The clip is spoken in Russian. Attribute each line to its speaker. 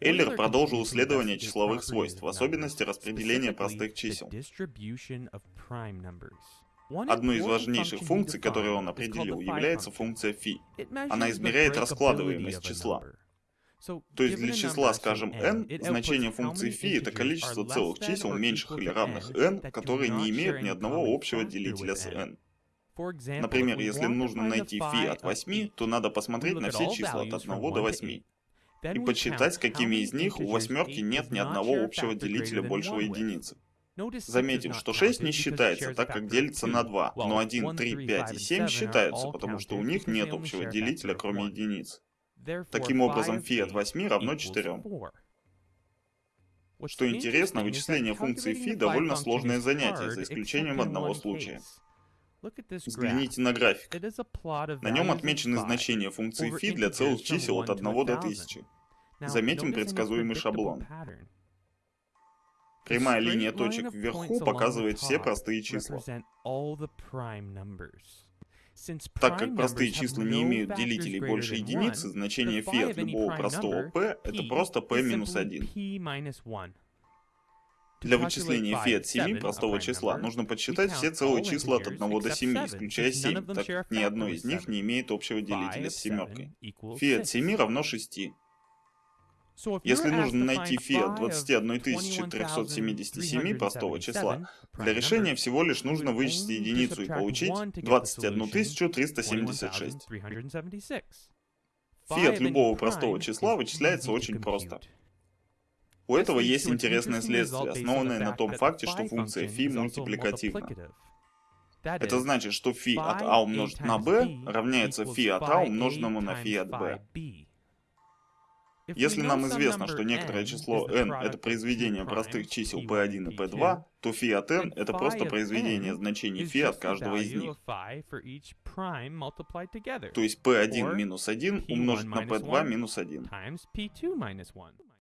Speaker 1: Эйлер продолжил исследование числовых свойств, в особенности распределения простых чисел. Одной из важнейших функций, которую он определил, является функция φ. Она измеряет раскладываемость числа. То есть для числа, скажем, n, значение функции φ это количество целых чисел, меньших или равных n, которые не имеют ни одного общего делителя с n. Например, если нужно найти φ от 8, то надо посмотреть на все числа от 1 до 8 и подсчитать, какими из них у восьмерки нет ни одного общего делителя большего единицы. Заметим, что 6 не считается, так как делится на 2, но 1, 3, 5 и 7 считаются, потому что у них нет общего делителя, кроме единиц. Таким образом, фи от 8 равно 4. Что интересно, вычисление функции фи довольно сложное занятие, за исключением одного случая. Взгляните на график. На нем отмечены значения функции фи для целых чисел от 1 до 1000. Заметим предсказуемый шаблон. Прямая линия точек вверху показывает все простые числа. Так как простые числа не имеют делителей больше единицы, значение фи от любого простого p — это просто p минус 1. Для вычисления фи от 7 простого числа нужно подсчитать все целые числа от 1 до 7, исключая 7, так как ни одно из них не имеет общего делителя с семеркой. Фи от 7 равно 6. Если нужно найти фи от 21 377 простого числа, для решения всего лишь нужно вычесть единицу и получить 21 376. Фи от любого простого числа вычисляется очень просто. У этого есть интересное следствие, основанное на том факте, что функция φ мультипликативна. Это значит, что φ от а умножить на b равняется φ от а умноженному на φ от b. Если нам известно, что некоторое число n это произведение простых чисел p1 и p2, то φ от n это просто произведение значений φ от каждого из них. То есть p1 минус 1 умножить на p2 минус 1.